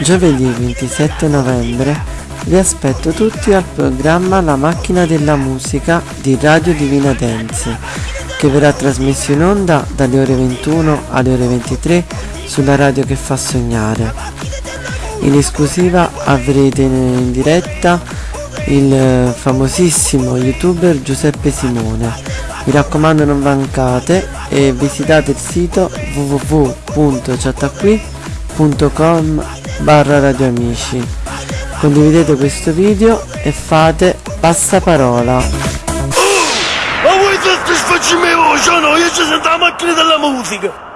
Giovedì 27 novembre vi aspetto tutti al programma La macchina della musica di Radio Divina Dance che verrà trasmesso in onda dalle ore 21 alle ore 23 sulla radio che fa sognare. In esclusiva avrete in diretta il famosissimo youtuber Giuseppe Simone. Mi raccomando non mancate e visitate il sito www.chattaqui.com barra radioamici. Condividete questo video e fate passaparola. Ma vuoi soddisfarci me voce o no? Io ci sento la macchina della musica!